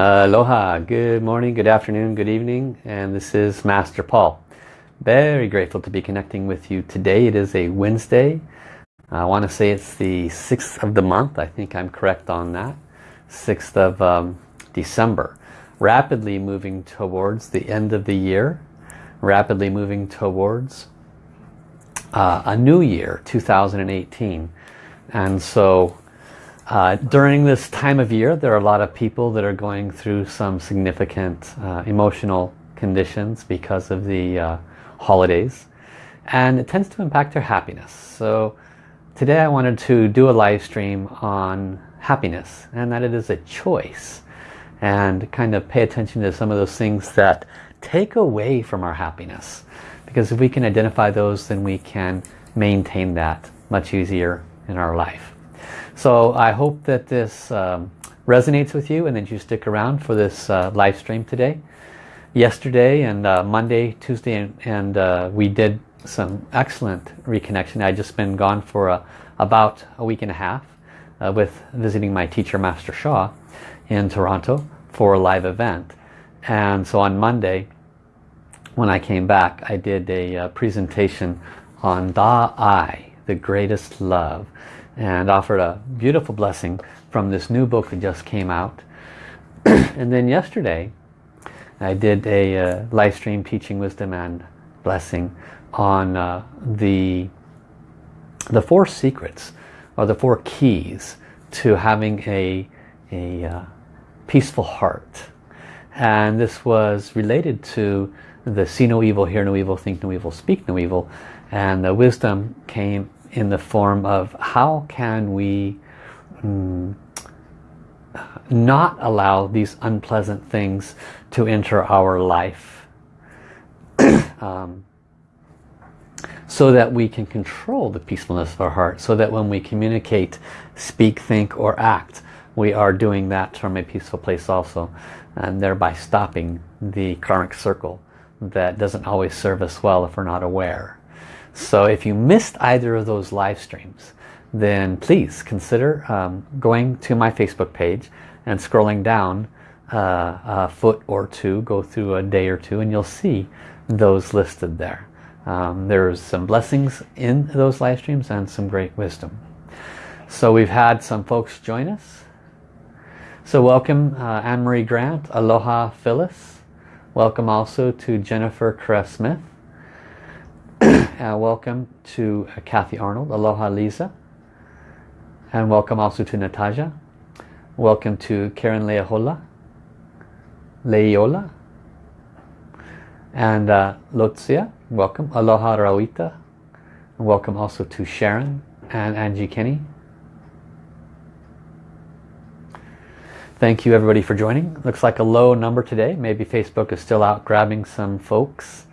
Aloha, good morning, good afternoon, good evening, and this is Master Paul. Very grateful to be connecting with you today. It is a Wednesday. I want to say it's the 6th of the month. I think I'm correct on that. 6th of um, December. Rapidly moving towards the end of the year. Rapidly moving towards uh, a new year, 2018. And so uh, during this time of year, there are a lot of people that are going through some significant uh, emotional conditions because of the uh, holidays. And it tends to impact their happiness. So today I wanted to do a live stream on happiness and that it is a choice. And kind of pay attention to some of those things that take away from our happiness. Because if we can identify those, then we can maintain that much easier in our life. So I hope that this um, resonates with you and that you stick around for this uh, live stream today. Yesterday and uh, Monday, Tuesday, and, and uh, we did some excellent reconnection. I just been gone for a, about a week and a half uh, with visiting my teacher, Master Sha, in Toronto for a live event. And so on Monday, when I came back, I did a uh, presentation on Da Ai, the greatest love and offered a beautiful blessing from this new book that just came out. and then yesterday I did a uh, live stream teaching wisdom and blessing on uh, the the four secrets or the four keys to having a, a uh, peaceful heart. And this was related to the see no evil, hear no evil, think no evil, speak no evil. And the wisdom came in the form of how can we mm, not allow these unpleasant things to enter our life um, so that we can control the peacefulness of our heart so that when we communicate speak think or act we are doing that from a peaceful place also and thereby stopping the karmic circle that doesn't always serve us well if we're not aware so if you missed either of those live streams, then please consider um, going to my Facebook page and scrolling down uh, a foot or two, go through a day or two, and you'll see those listed there. Um, there's some blessings in those live streams and some great wisdom. So we've had some folks join us. So welcome uh, Anne-Marie Grant, Aloha Phyllis. Welcome also to Jennifer Caress-Smith uh, welcome to uh, Kathy Arnold. Aloha Lisa. And welcome also to Natasha. Welcome to Karen Leahola. Leiola. And uh, Lotzia. Welcome. Aloha Rawita. And welcome also to Sharon and Angie Kenny. Thank you everybody for joining. Looks like a low number today. Maybe Facebook is still out grabbing some folks.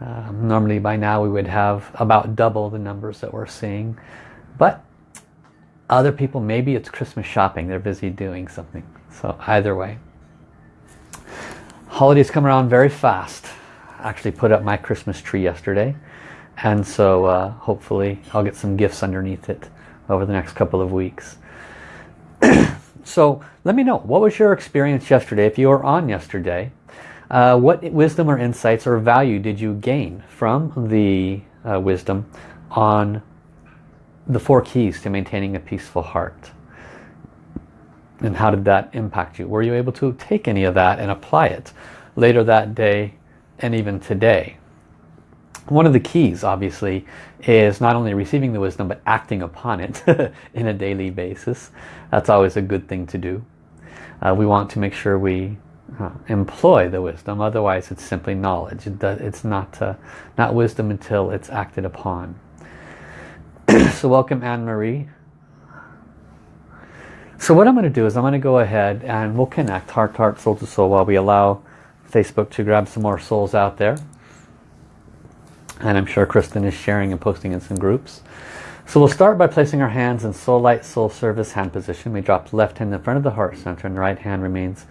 Um, normally by now we would have about double the numbers that we're seeing. But other people, maybe it's Christmas shopping. They're busy doing something. So either way. Holidays come around very fast. I actually put up my Christmas tree yesterday. And so uh, hopefully I'll get some gifts underneath it over the next couple of weeks. so let me know, what was your experience yesterday? If you were on yesterday, uh, what wisdom or insights or value did you gain from the uh, wisdom on the four keys to maintaining a peaceful heart? And how did that impact you? Were you able to take any of that and apply it later that day and even today? One of the keys, obviously, is not only receiving the wisdom, but acting upon it in a daily basis. That's always a good thing to do. Uh, we want to make sure we uh, employ the wisdom otherwise it's simply knowledge. It's not uh, not wisdom until it's acted upon. So welcome Anne-Marie. So what I'm going to do is I'm going to go ahead and we'll connect heart to heart soul to soul while we allow Facebook to grab some more souls out there. And I'm sure Kristen is sharing and posting in some groups. So we'll start by placing our hands in soul light soul service hand position. We drop left hand in front of the heart center and right hand remains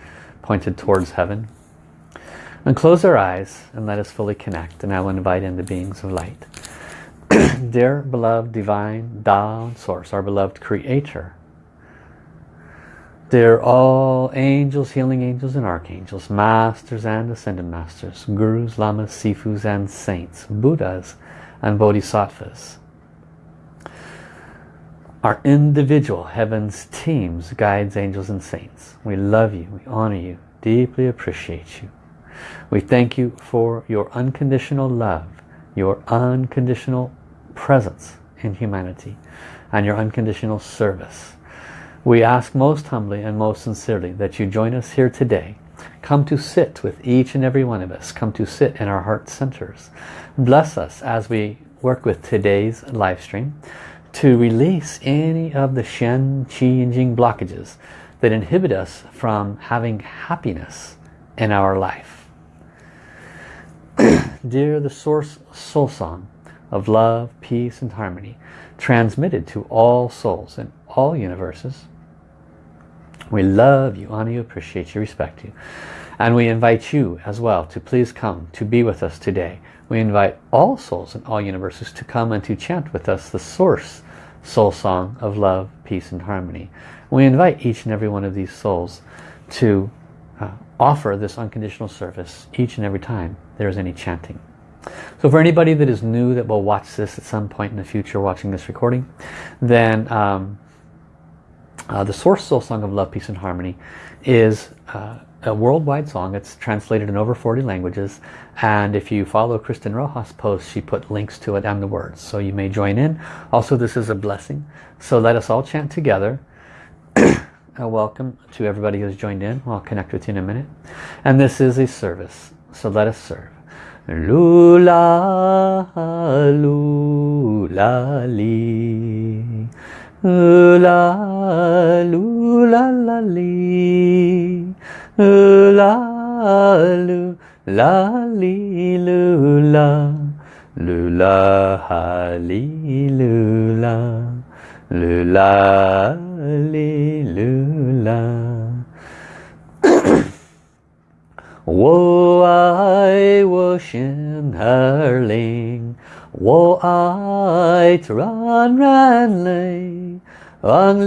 pointed towards heaven. And close our eyes and let us fully connect. And I will invite in the beings of light. Dear beloved divine Tao Source, our beloved Creator, They're all angels, healing angels and archangels, masters and ascended masters, gurus, lamas, sifus and saints, buddhas and bodhisattvas. Our individual heavens teams, guides, angels and saints. We love you, we honor you, deeply appreciate you. We thank you for your unconditional love, your unconditional presence in humanity, and your unconditional service. We ask most humbly and most sincerely that you join us here today. Come to sit with each and every one of us. Come to sit in our heart centers. Bless us as we work with today's live stream to release any of the Shen, Qi, and Jing blockages that inhibit us from having happiness in our life. Dear the Source Soul Song of love, peace, and harmony, transmitted to all souls in all universes, we love you, honor you, appreciate you, respect you. And we invite you as well to please come to be with us today. We invite all souls in all universes to come and to chant with us the source soul song of love, peace and harmony. We invite each and every one of these souls to uh, offer this unconditional service each and every time there is any chanting. So for anybody that is new that will watch this at some point in the future watching this recording, then um, uh, the Source Soul Song of Love, Peace and Harmony is uh, a worldwide song. It's translated in over 40 languages. And if you follow Kristen Rojas' post, she put links to it and the words. So you may join in. Also, this is a blessing. So let us all chant together. a welcome to everybody who's joined in. I'll connect with you in a minute. And this is a service. So let us serve. Lula, lula, li la lu la la li la lu la li lu la lu la ha li lu la lu la li lu la 我爱我心儿灵，我爱软软泪。望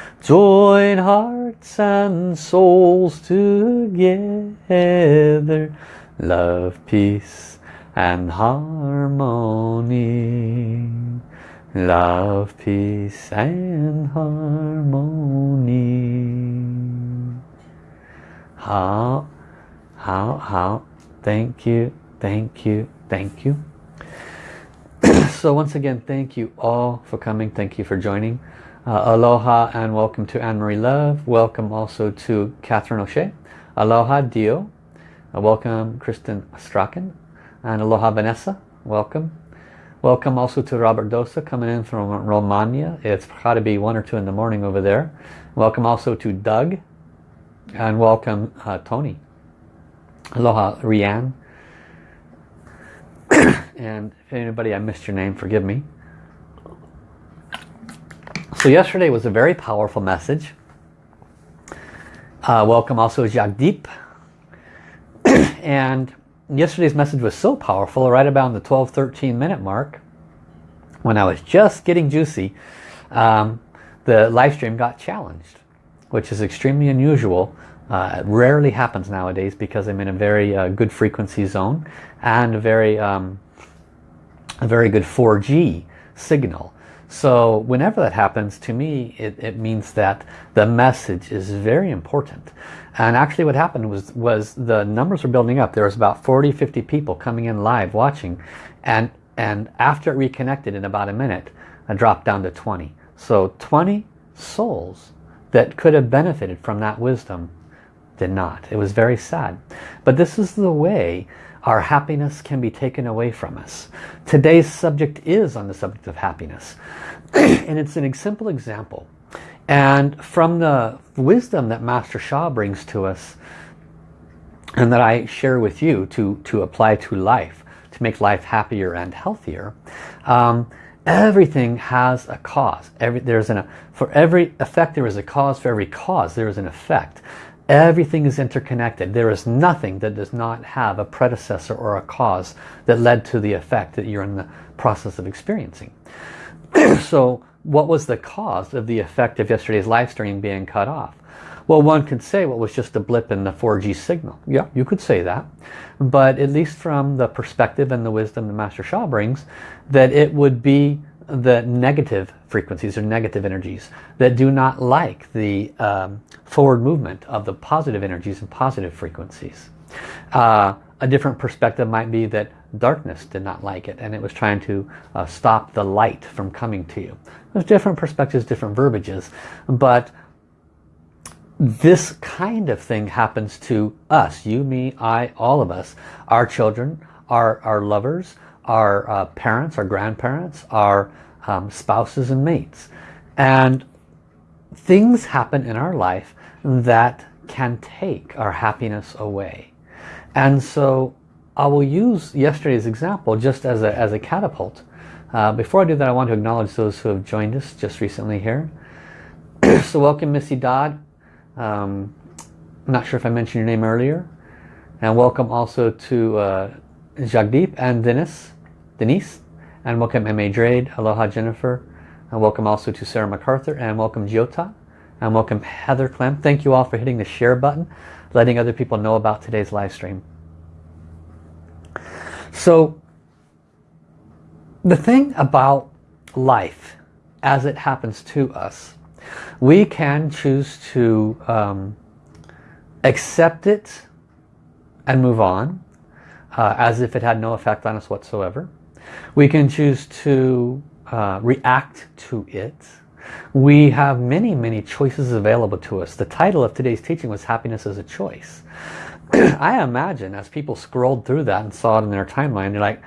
Join hearts and souls together. Love, peace and harmony. Love, peace and harmony. How, how, how. Thank you, thank you, thank you. so once again, thank you all for coming. Thank you for joining. Uh, aloha and welcome to Anne-Marie Love. Welcome also to Catherine O'Shea. Aloha Dio. Uh, welcome Kristen Strachan. And aloha Vanessa. Welcome. Welcome also to Robert Dosa coming in from Romania. It's got to be 1 or 2 in the morning over there. Welcome also to Doug. And welcome uh, Tony. Aloha Rianne. and if anybody I missed your name, forgive me. So yesterday was a very powerful message. Uh, welcome also Jagdeep. and yesterday's message was so powerful, right about the 12, 13 minute mark, when I was just getting juicy, um, the live stream got challenged, which is extremely unusual. Uh, it rarely happens nowadays because I'm in a very uh, good frequency zone and a very, um, a very good 4G signal. So whenever that happens, to me, it, it, means that the message is very important. And actually what happened was, was the numbers were building up. There was about 40, 50 people coming in live watching. And, and after it reconnected in about a minute, I dropped down to 20. So 20 souls that could have benefited from that wisdom did not. It was very sad. But this is the way our happiness can be taken away from us. Today's subject is on the subject of happiness. and it's an simple example. And from the wisdom that Master Sha brings to us, and that I share with you to, to apply to life, to make life happier and healthier, um, everything has a cause. Every, there's an, for every effect there is a cause, for every cause there is an effect. Everything is interconnected. There is nothing that does not have a predecessor or a cause that led to the effect that you're in the process of experiencing. so what was the cause of the effect of yesterday's live stream being cut off? Well, one could say well, was just a blip in the 4G signal. Yeah, you could say that. But at least from the perspective and the wisdom that Master Sha brings, that it would be the negative frequencies or negative energies that do not like the um, forward movement of the positive energies and positive frequencies. Uh, a different perspective might be that darkness did not like it and it was trying to uh, stop the light from coming to you. There's different perspectives, different verbiages, but this kind of thing happens to us, you, me, I, all of us, our children, our, our lovers, our uh, parents, our grandparents, our um, spouses and mates. And things happen in our life that can take our happiness away. And so I will use yesterday's example just as a, as a catapult. Uh, before I do that, I want to acknowledge those who have joined us just recently here. so welcome Missy Dodd. Um, I'm not sure if I mentioned your name earlier. And welcome also to uh, Jagdeep and Dennis, Denise. And welcome M.A. Drade, aloha Jennifer. And welcome also to Sarah MacArthur. And welcome Jyota. And welcome Heather Clem. Thank you all for hitting the share button, letting other people know about today's live stream. So the thing about life as it happens to us, we can choose to um, accept it and move on uh, as if it had no effect on us whatsoever. We can choose to uh, react to it. We have many, many choices available to us. The title of today's teaching was Happiness as a Choice. I imagine as people scrolled through that and saw it in their timeline, they're like,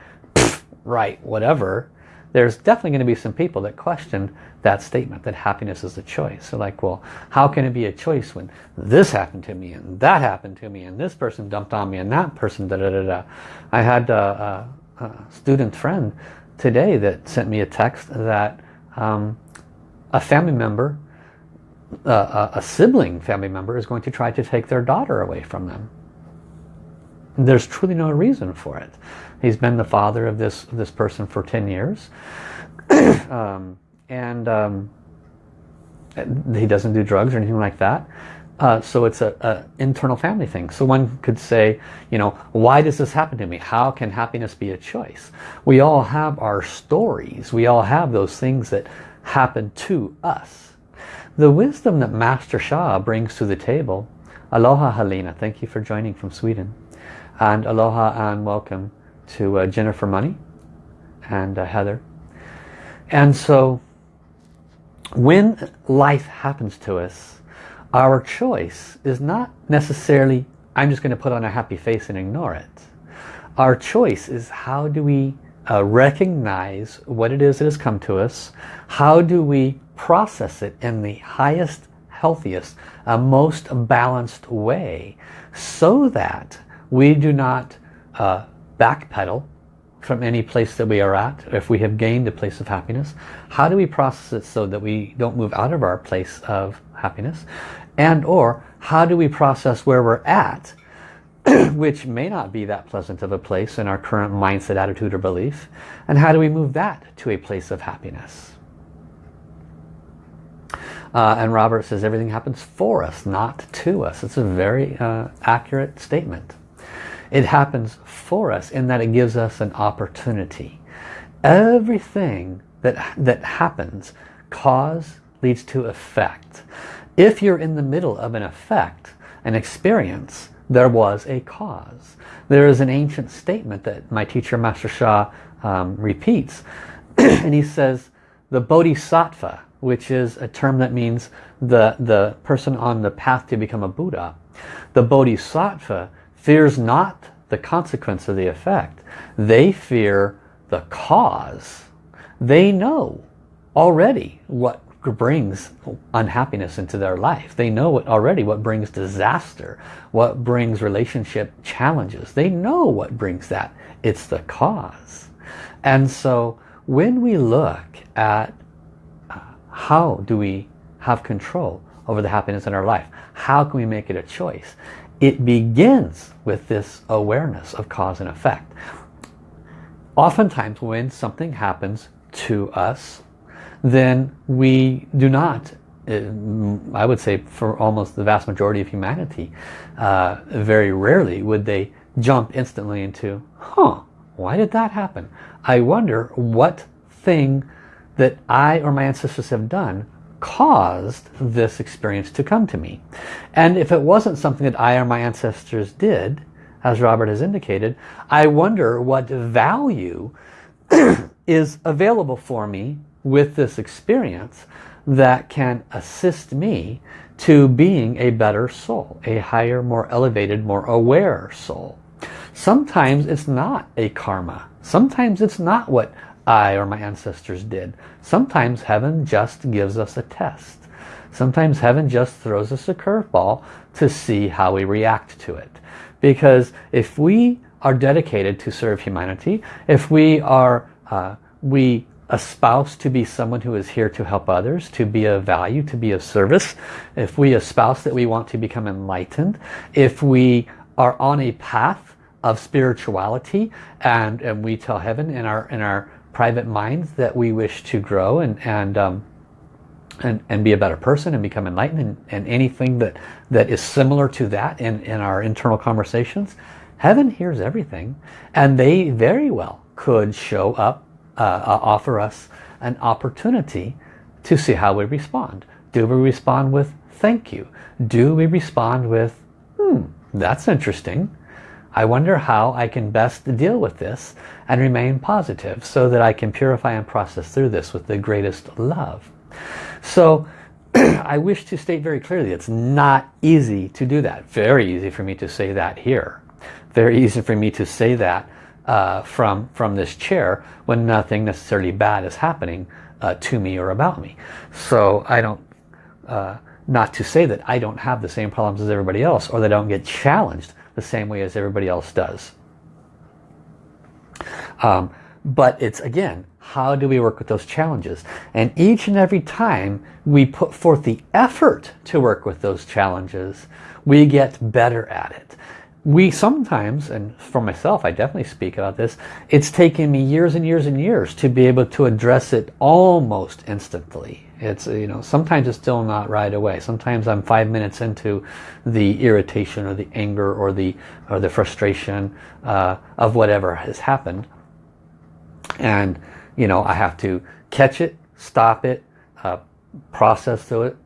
right, whatever. There's definitely going to be some people that question that statement, that happiness is a choice. So like, well, how can it be a choice when this happened to me and that happened to me and this person dumped on me and that person da da da da. I had a, a, a student friend today that sent me a text that um, a family member, uh, a sibling family member is going to try to take their daughter away from them. There's truly no reason for it. He's been the father of this, this person for 10 years. um, and um, he doesn't do drugs or anything like that. Uh, so it's an internal family thing. So one could say, you know, why does this happen to me? How can happiness be a choice? We all have our stories. We all have those things that happen to us. The wisdom that Master Sha brings to the table, Aloha Helena, thank you for joining from Sweden. And aloha and welcome to uh, Jennifer Money and uh, Heather. And so when life happens to us, our choice is not necessarily, I'm just going to put on a happy face and ignore it. Our choice is how do we uh, recognize what it is that has come to us, how do we process it in the highest, healthiest, uh, most balanced way so that we do not uh, backpedal from any place that we are at, if we have gained a place of happiness, how do we process it so that we don't move out of our place of happiness? And or how do we process where we're at, which may not be that pleasant of a place in our current mindset, attitude, or belief, and how do we move that to a place of happiness? Uh, and Robert says everything happens for us, not to us. It's a very uh, accurate statement. It happens for us in that it gives us an opportunity. Everything that, that happens, cause leads to effect. If you're in the middle of an effect, an experience, there was a cause. There is an ancient statement that my teacher Master Sha um, repeats. and he says, the Bodhisattva, which is a term that means the, the person on the path to become a Buddha. The Bodhisattva fears not the consequence of the effect. They fear the cause. They know already what brings unhappiness into their life. They know already what brings disaster, what brings relationship challenges. They know what brings that. It's the cause. And so when we look at uh, how do we have control over the happiness in our life, how can we make it a choice? It begins with this awareness of cause and effect. Oftentimes when something happens to us then we do not uh, I would say for almost the vast majority of humanity uh, very rarely would they jump instantly into huh why did that happen? I wonder what thing that I or my ancestors have done caused this experience to come to me. And if it wasn't something that I or my ancestors did as Robert has indicated I wonder what value is available for me with this experience that can assist me to being a better soul, a higher, more elevated, more aware soul. Sometimes it's not a karma. Sometimes it's not what I or my ancestors did. Sometimes heaven just gives us a test. Sometimes heaven just throws us a curveball to see how we react to it. Because if we are dedicated to serve humanity, if we are, uh, we espouse to be someone who is here to help others, to be of value, to be of service, if we espouse that we want to become enlightened, if we are on a path of spirituality and, and we tell heaven in our, in our private minds that we wish to grow and, and, um, and, and be a better person and become enlightened and, and anything that, that is similar to that in, in our internal conversations, heaven hears everything and they very well could show up uh, uh, offer us an opportunity to see how we respond. Do we respond with thank you? Do we respond with hmm, that's interesting. I wonder how I can best deal with this and remain positive so that I can purify and process through this with the greatest love. So I wish to state very clearly it's not easy to do that. Very easy for me to say that here. Very easy for me to say that uh, from, from this chair when nothing necessarily bad is happening uh, to me or about me. So I don't, uh, not to say that I don't have the same problems as everybody else or that I don't get challenged the same way as everybody else does. Um, but it's again, how do we work with those challenges? And each and every time we put forth the effort to work with those challenges, we get better at it we sometimes, and for myself, I definitely speak about this, it's taken me years and years and years to be able to address it almost instantly. It's, you know, sometimes it's still not right away. Sometimes I'm five minutes into the irritation or the anger or the, or the frustration uh, of whatever has happened. And, you know, I have to catch it, stop it, uh, process through it,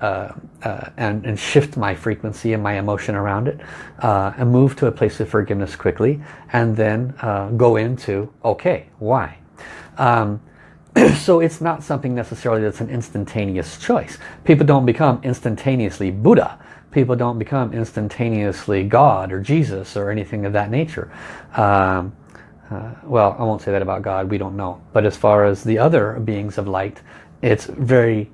uh, uh, and, and, shift my frequency and my emotion around it uh, and move to a place of forgiveness quickly and then uh, go into okay why? Um, so it's not something necessarily that's an instantaneous choice. People don't become instantaneously Buddha. People don't become instantaneously God or Jesus or anything of that nature. Um, uh, well I won't say that about God. We don't know. But as far as the other beings of light it's very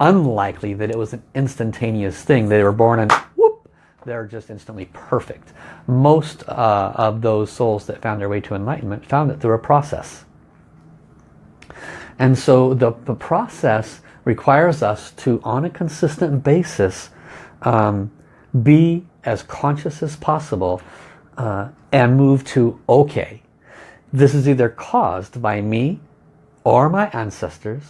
unlikely that it was an instantaneous thing. They were born and whoop, they're just instantly perfect. Most uh, of those souls that found their way to enlightenment found it through a process. And so the, the process requires us to, on a consistent basis, um, be as conscious as possible uh, and move to, okay, this is either caused by me or my ancestors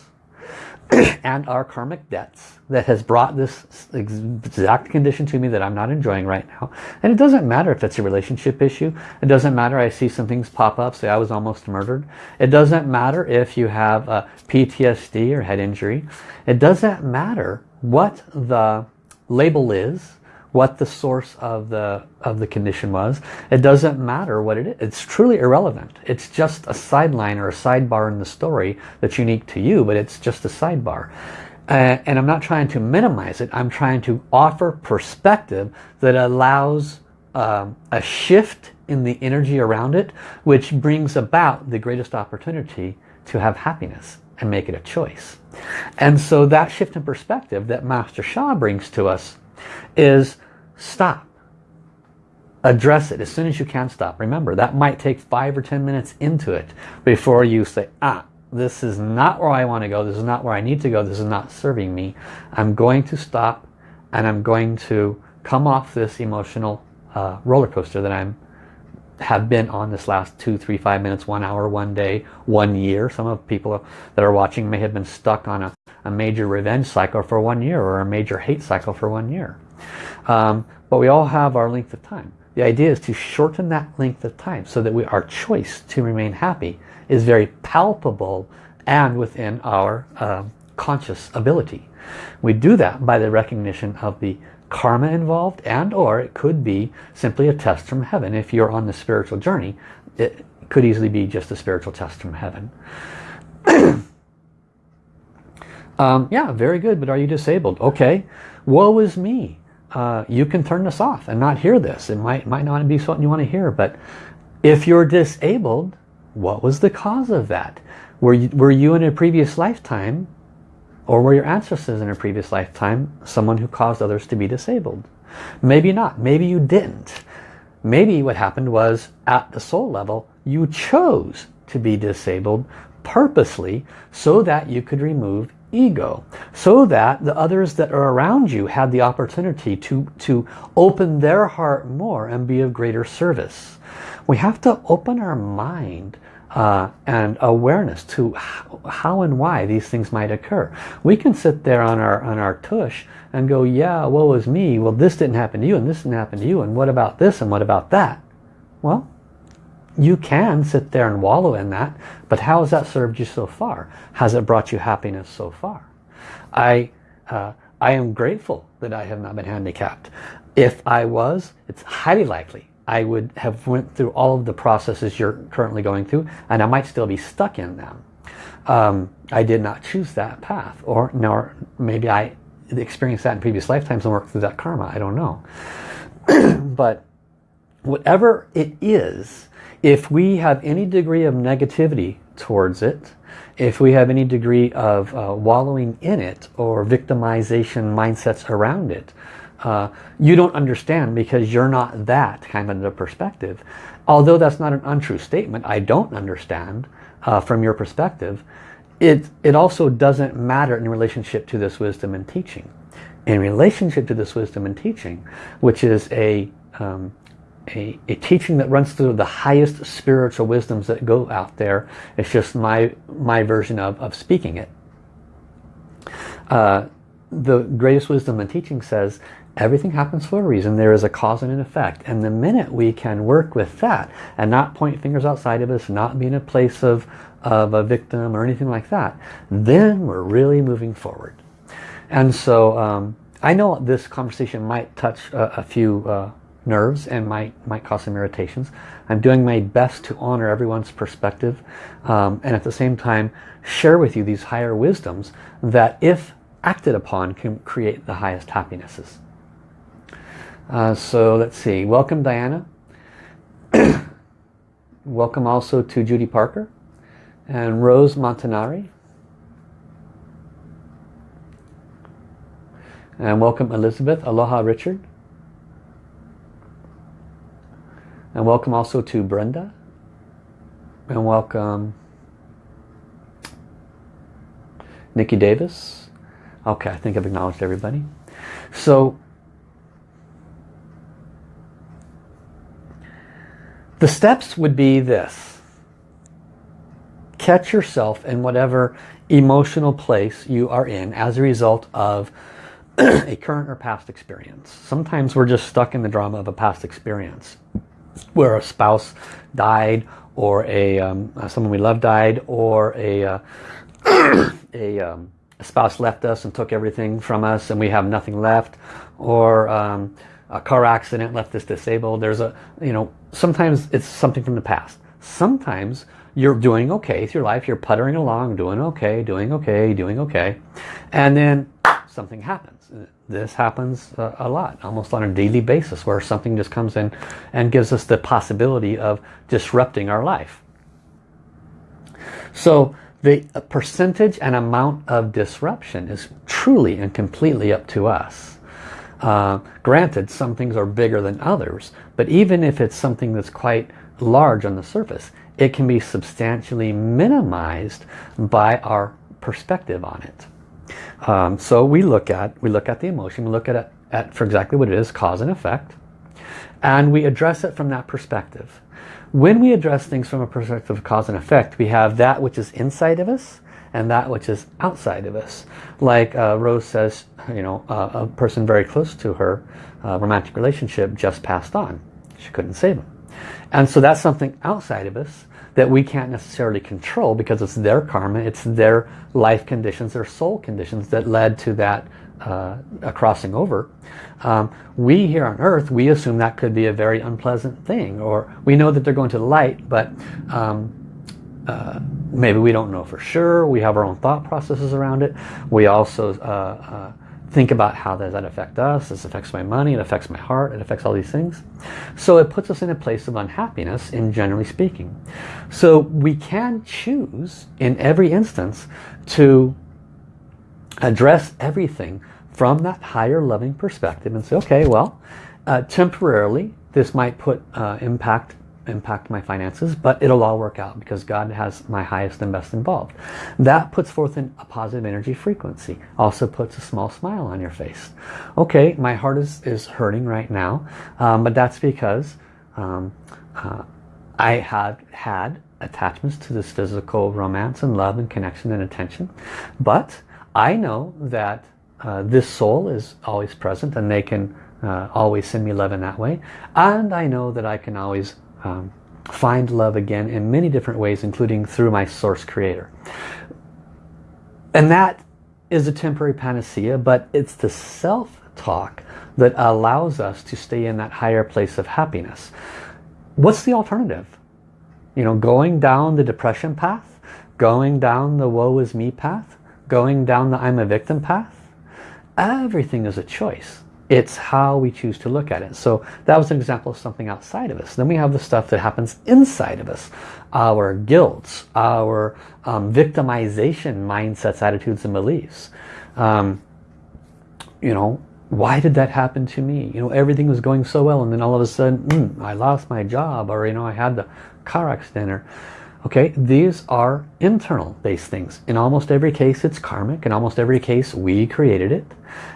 and our karmic debts that has brought this exact condition to me that I'm not enjoying right now. And it doesn't matter if it's a relationship issue. It doesn't matter I see some things pop up, say I was almost murdered. It doesn't matter if you have a PTSD or head injury. It doesn't matter what the label is what the source of the of the condition was. It doesn't matter what it is. It's truly irrelevant. It's just a sideline or a sidebar in the story that's unique to you, but it's just a sidebar. Uh, and I'm not trying to minimize it. I'm trying to offer perspective that allows um, a shift in the energy around it, which brings about the greatest opportunity to have happiness and make it a choice. And so that shift in perspective that Master Sha brings to us is stop. Address it as soon as you can stop. Remember, that might take five or ten minutes into it before you say, ah, this is not where I want to go. This is not where I need to go. This is not serving me. I'm going to stop and I'm going to come off this emotional uh, roller coaster that I'm have been on this last two, three, five minutes, one hour, one day, one year. Some of people that are watching may have been stuck on a, a major revenge cycle for one year or a major hate cycle for one year. Um, but we all have our length of time. The idea is to shorten that length of time so that we, our choice to remain happy is very palpable and within our uh, conscious ability. We do that by the recognition of the karma involved and or it could be simply a test from heaven. If you're on the spiritual journey, it could easily be just a spiritual test from heaven. um, yeah, very good, but are you disabled? Okay, woe is me. Uh, you can turn this off and not hear this. It might, might not be something you want to hear, but if you're disabled, what was the cause of that? Were you, were you in a previous lifetime or were your ancestors in a previous lifetime someone who caused others to be disabled? Maybe not. Maybe you didn't. Maybe what happened was at the soul level, you chose to be disabled purposely so that you could remove ego. So that the others that are around you had the opportunity to, to open their heart more and be of greater service. We have to open our mind uh, and awareness to how, how, and why these things might occur. We can sit there on our on our tush and go, yeah, woe is me. Well, this didn't happen to you, and this didn't happen to you, and what about this, and what about that? Well, you can sit there and wallow in that, but how has that served you so far? Has it brought you happiness so far? I, uh, I am grateful that I have not been handicapped. If I was, it's highly likely I would have went through all of the processes you're currently going through and I might still be stuck in them. Um, I did not choose that path or nor maybe I experienced that in previous lifetimes and worked through that karma. I don't know. but whatever it is, if we have any degree of negativity towards it, if we have any degree of uh, wallowing in it or victimization mindsets around it, uh, you don't understand because you're not that kind of a perspective. Although that's not an untrue statement, I don't understand uh, from your perspective. It, it also doesn't matter in relationship to this wisdom and teaching. In relationship to this wisdom and teaching, which is a, um, a, a, teaching that runs through the highest spiritual wisdoms that go out there. It's just my, my version of, of speaking it. Uh, the greatest wisdom and teaching says Everything happens for a reason. There is a cause and an effect. And the minute we can work with that and not point fingers outside of us, not be in a place of, of a victim or anything like that, then we're really moving forward. And so um, I know this conversation might touch a, a few uh, nerves and might, might cause some irritations. I'm doing my best to honor everyone's perspective um, and at the same time share with you these higher wisdoms that if acted upon can create the highest happinesses. Uh, so let's see. Welcome, Diana. welcome also to Judy Parker and Rose Montanari. And welcome Elizabeth. Aloha Richard. And welcome also to Brenda. And welcome Nikki Davis. Okay, I think I've acknowledged everybody. So The steps would be this. Catch yourself in whatever emotional place you are in as a result of a current or past experience. Sometimes we're just stuck in the drama of a past experience where a spouse died or a um, someone we love died or a, uh, a, um, a, spouse left us and took everything from us and we have nothing left or um, a car accident left us disabled. There's a, you know, sometimes it's something from the past. Sometimes you're doing okay your life. You're puttering along, doing okay, doing okay, doing okay. And then something happens. This happens uh, a lot, almost on a daily basis, where something just comes in and gives us the possibility of disrupting our life. So the percentage and amount of disruption is truly and completely up to us. Uh, granted, some things are bigger than others, but even if it's something that's quite large on the surface, it can be substantially minimized by our perspective on it. Um, so we look at we look at the emotion, we look at it at for exactly what it is, cause and effect, and we address it from that perspective. When we address things from a perspective of cause and effect, we have that which is inside of us and that which is outside of us. Like uh, Rose says, you know, uh, a person very close to her uh, romantic relationship just passed on. She couldn't save him. And so that's something outside of us that we can't necessarily control because it's their karma, it's their life conditions, their soul conditions that led to that uh, a crossing over. Um, we here on earth, we assume that could be a very unpleasant thing or we know that they're going to the light but um, uh, maybe we don't know for sure. We have our own thought processes around it. We also uh, uh think about how does that affect us. This affects my money, it affects my heart, it affects all these things. So it puts us in a place of unhappiness in generally speaking. So we can choose in every instance to address everything from that higher loving perspective and say, okay, well, uh, temporarily this might put uh, impact impact my finances, but it'll all work out because God has my highest and best involved. That puts forth a positive energy frequency. Also puts a small smile on your face. Okay, my heart is, is hurting right now, um, but that's because um, uh, I have had attachments to this physical romance and love and connection and attention. But I know that uh, this soul is always present and they can uh, always send me love in that way. And I know that I can always um, find love again in many different ways, including through my source creator. And that is a temporary panacea, but it's the self-talk that allows us to stay in that higher place of happiness. What's the alternative? You know, going down the depression path, going down the woe is me path, going down the I'm a victim path. Everything is a choice. It's how we choose to look at it. So that was an example of something outside of us. Then we have the stuff that happens inside of us. Our guilt, our um, victimization mindsets, attitudes and beliefs. Um, you know, why did that happen to me? You know, everything was going so well and then all of a sudden, mm, I lost my job or, you know, I had the car accident or Okay, these are internal based things. In almost every case it's karmic. In almost every case we created it.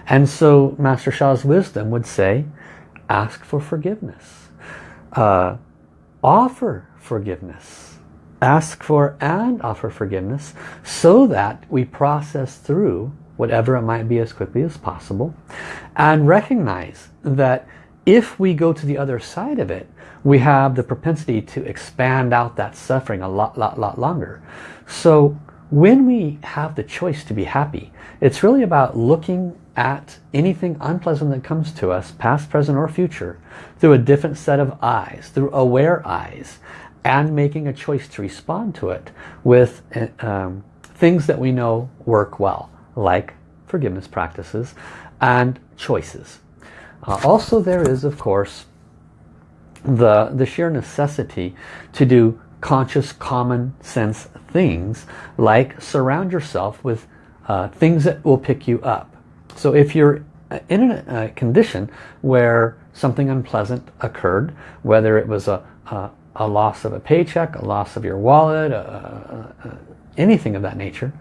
And so Master Sha's wisdom would say, ask for forgiveness. Uh, offer forgiveness. Ask for and offer forgiveness so that we process through whatever it might be as quickly as possible and recognize that if we go to the other side of it, we have the propensity to expand out that suffering a lot, lot, lot longer. So when we have the choice to be happy, it's really about looking at anything unpleasant that comes to us, past, present, or future, through a different set of eyes, through aware eyes, and making a choice to respond to it with um, things that we know work well, like forgiveness practices and choices. Uh, also there is, of course, the, the sheer necessity to do conscious common sense things like surround yourself with uh, things that will pick you up. So if you're in a, condition where something unpleasant occurred, whether it was a, a, a loss of a paycheck, a loss of your wallet, anything of that nature,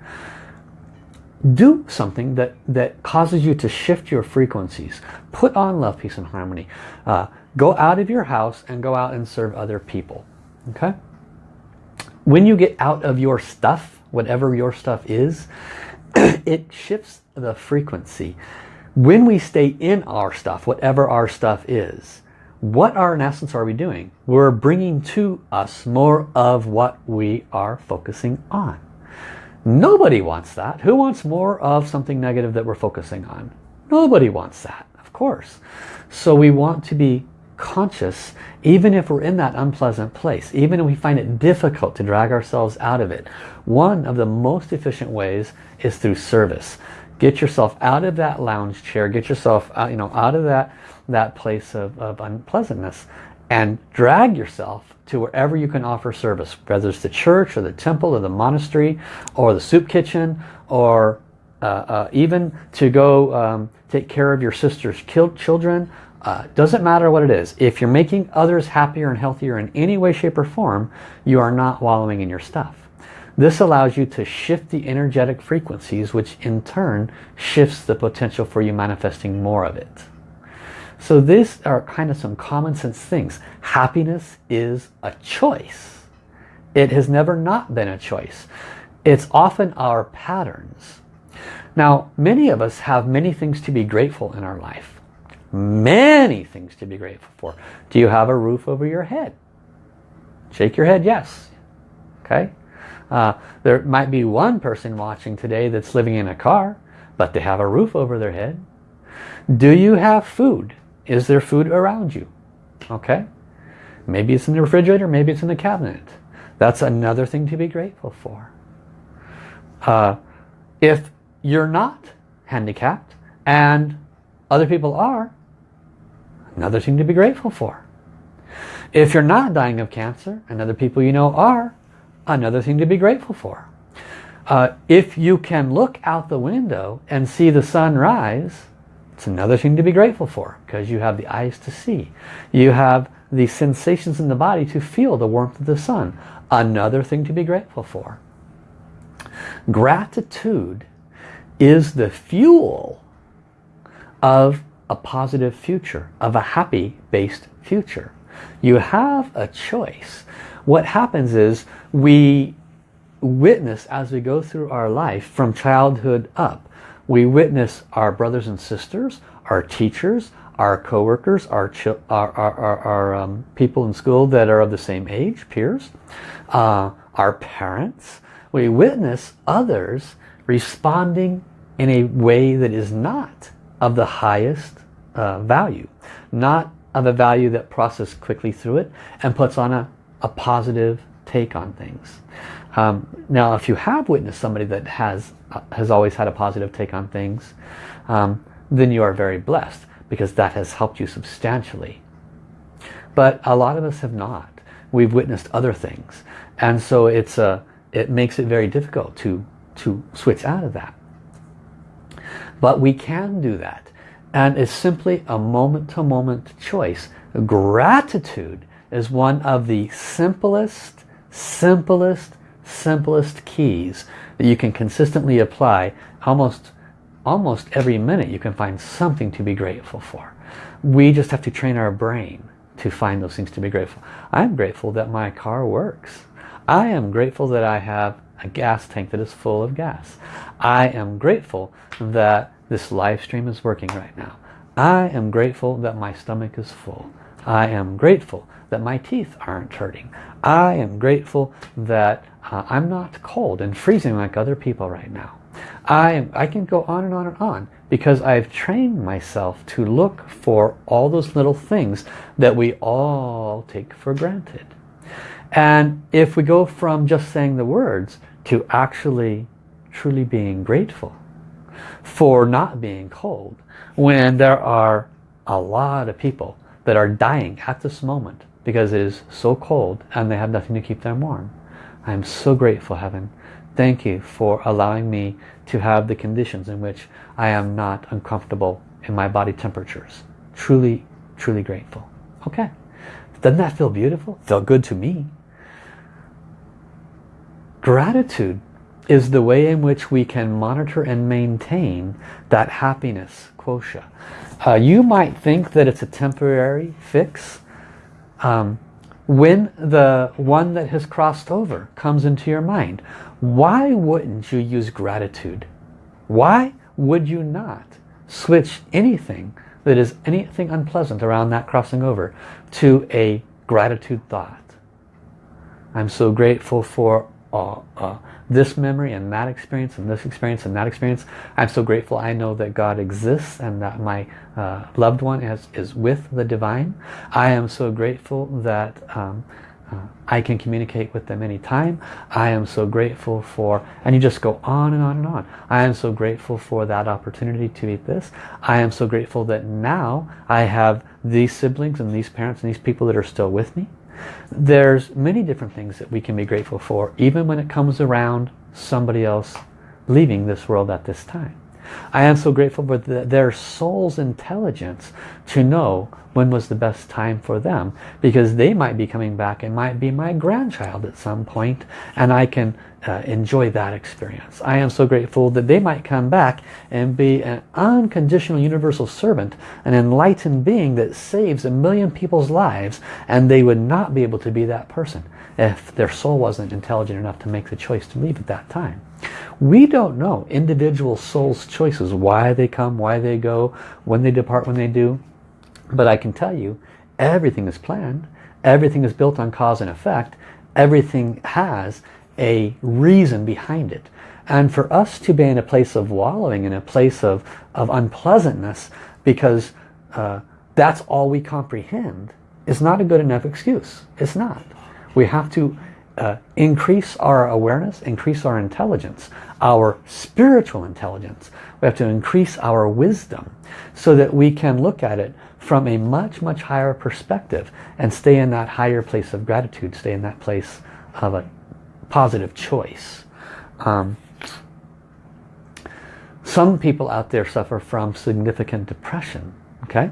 do something that, that causes you to shift your frequencies. Put on love, peace, and harmony. Uh, go out of your house and go out and serve other people. Okay? When you get out of your stuff, whatever your stuff is, it shifts the frequency. When we stay in our stuff, whatever our stuff is, what are in essence are we doing? We're bringing to us more of what we are focusing on. Nobody wants that. Who wants more of something negative that we're focusing on? Nobody wants that, of course. So we want to be conscious even if we're in that unpleasant place, even if we find it difficult to drag ourselves out of it. One of the most efficient ways is through service. Get yourself out of that lounge chair, get yourself out, you know, out of that, that place of, of unpleasantness and drag yourself to wherever you can offer service, whether it's the church or the temple or the monastery or the soup kitchen or uh, uh, even to go um, take care of your sister's killed children. Uh, doesn't matter what it is. If you're making others happier and healthier in any way, shape, or form, you are not wallowing in your stuff. This allows you to shift the energetic frequencies, which in turn shifts the potential for you manifesting more of it. So these are kind of some common sense things. Happiness is a choice. It has never not been a choice. It's often our patterns. Now, many of us have many things to be grateful in our life. Many things to be grateful for. Do you have a roof over your head? Shake your head, yes. Okay. Uh, there might be one person watching today that's living in a car, but they have a roof over their head. Do you have food? Is there food around you? Okay. Maybe it's in the refrigerator, maybe it's in the cabinet. That's another thing to be grateful for. Uh, if you're not handicapped and other people are, another thing to be grateful for. If you're not dying of cancer and other people you know are, another thing to be grateful for. Uh, if you can look out the window and see the sun rise, it's another thing to be grateful for because you have the eyes to see. You have the sensations in the body to feel the warmth of the sun. Another thing to be grateful for. Gratitude is the fuel of a positive future, of a happy based future. You have a choice. What happens is we witness as we go through our life from childhood up we witness our brothers and sisters, our teachers, our co-workers, our, our, our, our um, people in school that are of the same age, peers, uh, our parents. We witness others responding in a way that is not of the highest uh, value, not of a value that processes quickly through it and puts on a, a positive take on things. Um, now, if you have witnessed somebody that has uh, has always had a positive take on things, um, then you are very blessed because that has helped you substantially. But a lot of us have not. We've witnessed other things, and so it's a it makes it very difficult to to switch out of that. But we can do that, and it's simply a moment-to-moment -moment choice. Gratitude is one of the simplest, simplest, simplest keys that you can consistently apply almost almost every minute you can find something to be grateful for. We just have to train our brain to find those things to be grateful. I'm grateful that my car works. I am grateful that I have a gas tank that is full of gas. I am grateful that this live stream is working right now I am grateful that my stomach is full I am grateful that my teeth aren't hurting I am grateful that uh, I'm not cold and freezing like other people right now. I, I can go on and on and on because I've trained myself to look for all those little things that we all take for granted. And if we go from just saying the words to actually truly being grateful for not being cold when there are a lot of people that are dying at this moment because it is so cold and they have nothing to keep them warm. I'm so grateful, Heaven. Thank you for allowing me to have the conditions in which I am not uncomfortable in my body temperatures. Truly, truly grateful. Okay. Doesn't that feel beautiful? Felt good to me. Gratitude is the way in which we can monitor and maintain that happiness quotient. Uh, you might think that it's a temporary fix. Um, when the one that has crossed over comes into your mind, why wouldn't you use gratitude? Why would you not switch anything that is anything unpleasant around that crossing over to a gratitude thought? I'm so grateful for uh, uh, this memory and that experience and this experience and that experience. I'm so grateful I know that God exists and that my uh, loved one is, is with the divine. I am so grateful that um, uh, I can communicate with them anytime. I am so grateful for, and you just go on and on and on. I am so grateful for that opportunity to eat this. I am so grateful that now I have these siblings and these parents and these people that are still with me. There's many different things that we can be grateful for, even when it comes around somebody else leaving this world at this time. I am so grateful for the, their soul's intelligence to know when was the best time for them because they might be coming back and might be my grandchild at some point and I can uh, enjoy that experience. I am so grateful that they might come back and be an unconditional universal servant, an enlightened being that saves a million people's lives and they would not be able to be that person if their soul wasn't intelligent enough to make the choice to leave at that time. We don't know individual souls' choices, why they come, why they go, when they depart, when they do. But I can tell you, everything is planned. Everything is built on cause and effect. Everything has a reason behind it. And for us to be in a place of wallowing, in a place of, of unpleasantness, because uh, that's all we comprehend, is not a good enough excuse. It's not. We have to uh, increase our awareness, increase our intelligence, our spiritual intelligence. We have to increase our wisdom so that we can look at it from a much, much higher perspective and stay in that higher place of gratitude, stay in that place of a positive choice. Um, some people out there suffer from significant depression. Okay,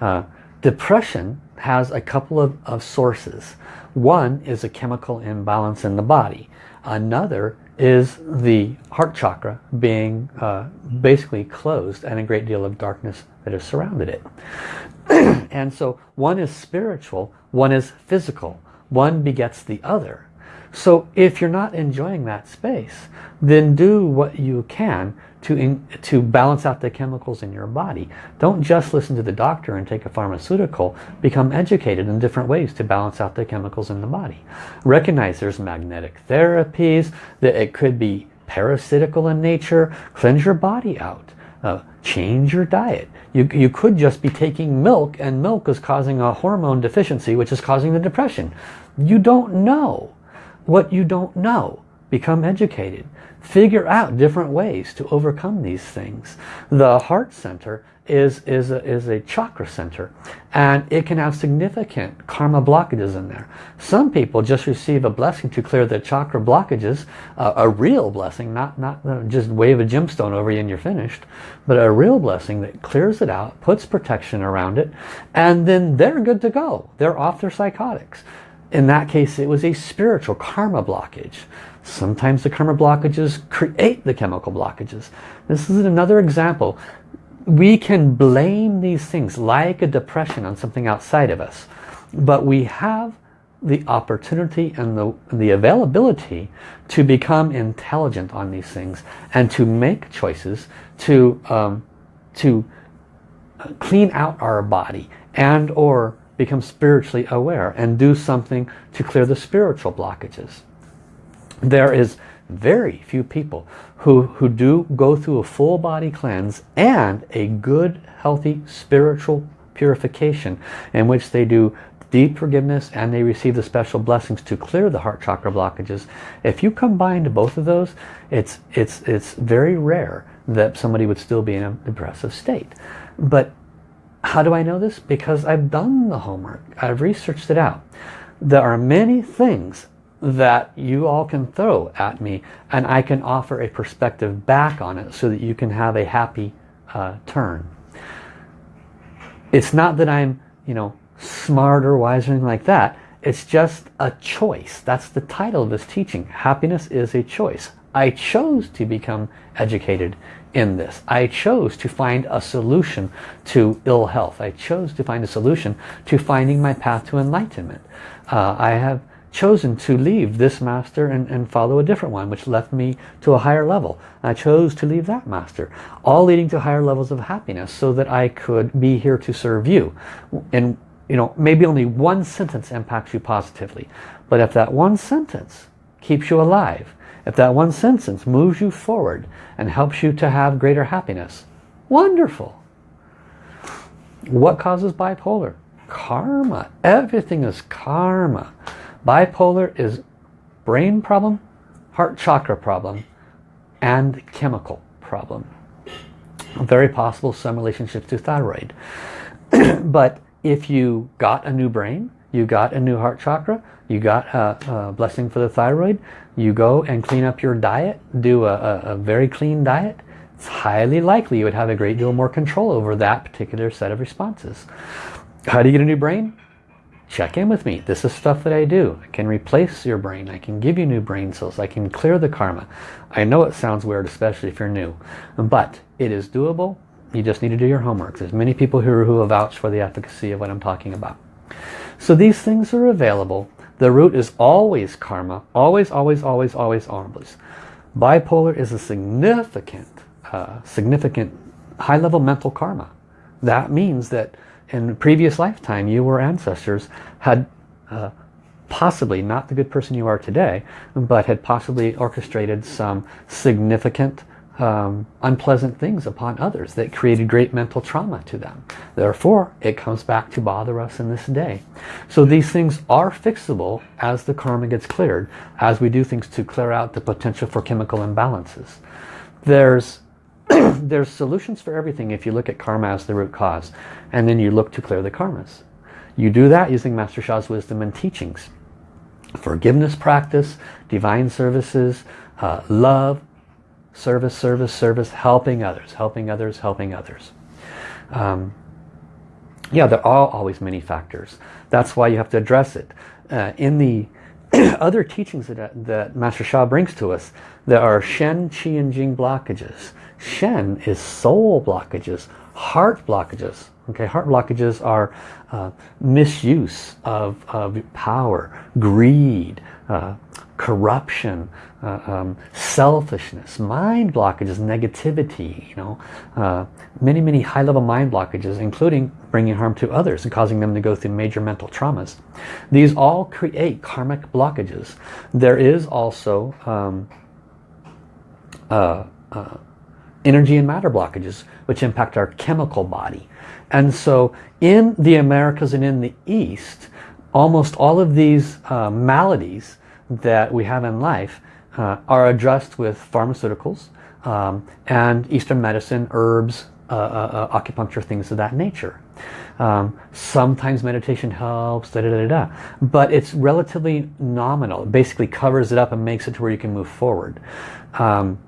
uh, Depression has a couple of, of sources. One is a chemical imbalance in the body. Another is the heart chakra being uh, basically closed and a great deal of darkness that has surrounded it. and so one is spiritual, one is physical. One begets the other. So if you're not enjoying that space, then do what you can to, in, to balance out the chemicals in your body. Don't just listen to the doctor and take a pharmaceutical. Become educated in different ways to balance out the chemicals in the body. Recognize there's magnetic therapies, that it could be parasitical in nature. Cleanse your body out. Uh, change your diet. You, you could just be taking milk and milk is causing a hormone deficiency which is causing the depression. You don't know what you don't know. Become educated. Figure out different ways to overcome these things. The heart center is, is, a, is a chakra center and it can have significant karma blockages in there. Some people just receive a blessing to clear the chakra blockages, uh, a real blessing, not, not uh, just wave a gemstone over you and you're finished, but a real blessing that clears it out, puts protection around it, and then they're good to go. They're off their psychotics. In that case, it was a spiritual karma blockage. Sometimes the karma blockages create the chemical blockages. This is another example. We can blame these things like a depression on something outside of us. But we have the opportunity and the, the availability to become intelligent on these things and to make choices to, um, to clean out our body and or become spiritually aware and do something to clear the spiritual blockages. There is very few people who, who do go through a full body cleanse and a good, healthy spiritual purification in which they do deep forgiveness and they receive the special blessings to clear the heart chakra blockages. If you combine both of those, it's, it's, it's very rare that somebody would still be in a depressive state. But how do I know this? Because I've done the homework. I've researched it out. There are many things that you all can throw at me and I can offer a perspective back on it so that you can have a happy uh, turn. It's not that I'm, you know, smart or wise or anything like that. It's just a choice. That's the title of this teaching. Happiness is a choice. I chose to become educated in this. I chose to find a solution to ill health. I chose to find a solution to finding my path to enlightenment. Uh, I have chosen to leave this master and, and follow a different one which left me to a higher level. I chose to leave that master, all leading to higher levels of happiness so that I could be here to serve you. And you know, maybe only one sentence impacts you positively, but if that one sentence keeps you alive, if that one sentence moves you forward and helps you to have greater happiness, wonderful. What causes bipolar? Karma. Everything is karma. Bipolar is brain problem, heart chakra problem, and chemical problem. Very possible some relationship to thyroid. but if you got a new brain, you got a new heart chakra, you got a, a blessing for the thyroid, you go and clean up your diet, do a, a, a very clean diet, it's highly likely you would have a great deal more control over that particular set of responses. How do you get a new brain? Check in with me. This is stuff that I do. I can replace your brain. I can give you new brain cells. I can clear the karma. I know it sounds weird, especially if you're new, but it is doable. You just need to do your homework. There's many people who, who vouched for the efficacy of what I'm talking about. So these things are available. The root is always karma. Always, always, always, always, always. Bipolar is a significant, uh, significant high-level mental karma. That means that in previous lifetime you or ancestors had uh, possibly not the good person you are today, but had possibly orchestrated some significant um, unpleasant things upon others that created great mental trauma to them. Therefore, it comes back to bother us in this day. So these things are fixable as the karma gets cleared, as we do things to clear out the potential for chemical imbalances. There's there's solutions for everything if you look at karma as the root cause and then you look to clear the karmas. You do that using Master Sha's wisdom and teachings. Forgiveness practice, divine services, uh, love, service, service, service, helping others, helping others, helping others. Um, yeah, there are always many factors. That's why you have to address it. Uh, in the other teachings that, that Master Sha brings to us, there are Shen, Qi, and Jing blockages. Shen is soul blockages, heart blockages. Okay, heart blockages are uh, misuse of, of power, greed, uh, corruption, uh, um, selfishness, mind blockages, negativity, you know, uh, many, many high-level mind blockages, including bringing harm to others and causing them to go through major mental traumas. These all create karmic blockages. There is also um, uh, uh, energy and matter blockages, which impact our chemical body. And so in the Americas and in the East, almost all of these uh, maladies that we have in life uh, are addressed with pharmaceuticals um, and Eastern medicine, herbs, uh, uh, uh, acupuncture, things of that nature. Um, sometimes meditation helps, da, da, da, da, but it's relatively nominal. It basically covers it up and makes it to where you can move forward. Um,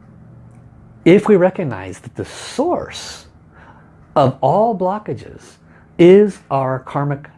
if we recognize that the source of all blockages is our karmic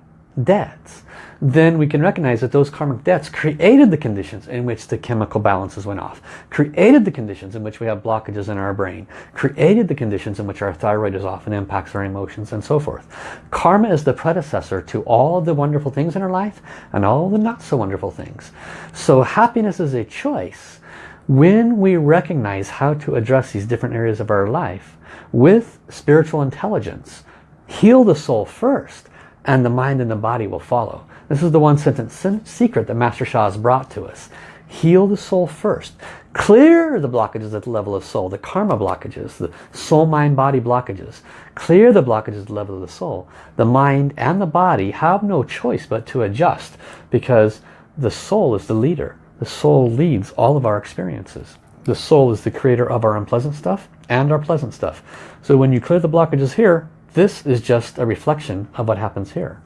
debts, then we can recognize that those karmic debts created the conditions in which the chemical balances went off, created the conditions in which we have blockages in our brain, created the conditions in which our thyroid is off and impacts our emotions and so forth. Karma is the predecessor to all the wonderful things in our life and all the not so wonderful things. So happiness is a choice. When we recognize how to address these different areas of our life with spiritual intelligence, heal the soul first and the mind and the body will follow. This is the one sentence secret that Master Sha has brought to us. Heal the soul first. Clear the blockages at the level of soul, the karma blockages, the soul, mind, body blockages. Clear the blockages at the level of the soul. The mind and the body have no choice but to adjust because the soul is the leader. The soul leads all of our experiences. The soul is the creator of our unpleasant stuff and our pleasant stuff. So when you clear the blockages here, this is just a reflection of what happens here.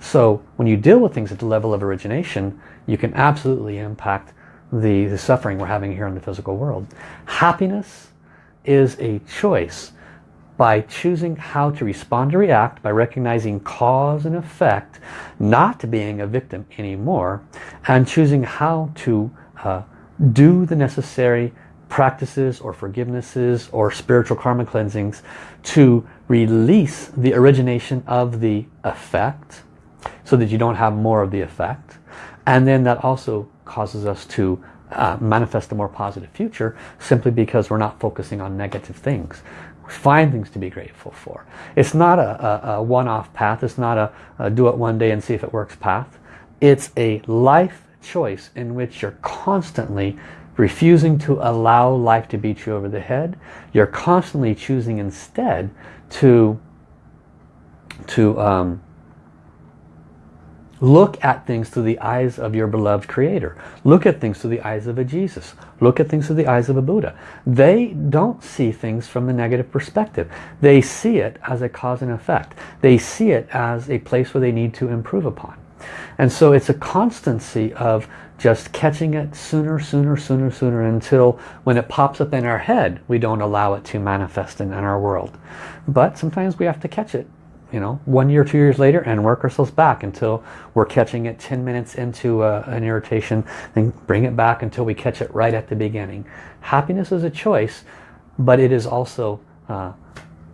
So when you deal with things at the level of origination, you can absolutely impact the, the suffering we're having here in the physical world. Happiness is a choice by choosing how to respond or react, by recognizing cause and effect, not being a victim anymore, and choosing how to uh, do the necessary practices or forgivenesses or spiritual karma cleansings to release the origination of the effect so that you don't have more of the effect. And then that also causes us to uh, manifest a more positive future simply because we're not focusing on negative things. Find things to be grateful for. It's not a, a, a one-off path. It's not a, a do it one day and see if it works path. It's a life choice in which you're constantly refusing to allow life to beat you over the head. You're constantly choosing instead to, to um, Look at things through the eyes of your beloved Creator. Look at things through the eyes of a Jesus. Look at things through the eyes of a Buddha. They don't see things from the negative perspective. They see it as a cause and effect. They see it as a place where they need to improve upon. And so it's a constancy of just catching it sooner, sooner, sooner, sooner until when it pops up in our head, we don't allow it to manifest in, in our world. But sometimes we have to catch it, you know, one year, two years later and work ourselves back until we're catching it 10 minutes into uh, an irritation, and bring it back until we catch it right at the beginning. Happiness is a choice, but it is also uh,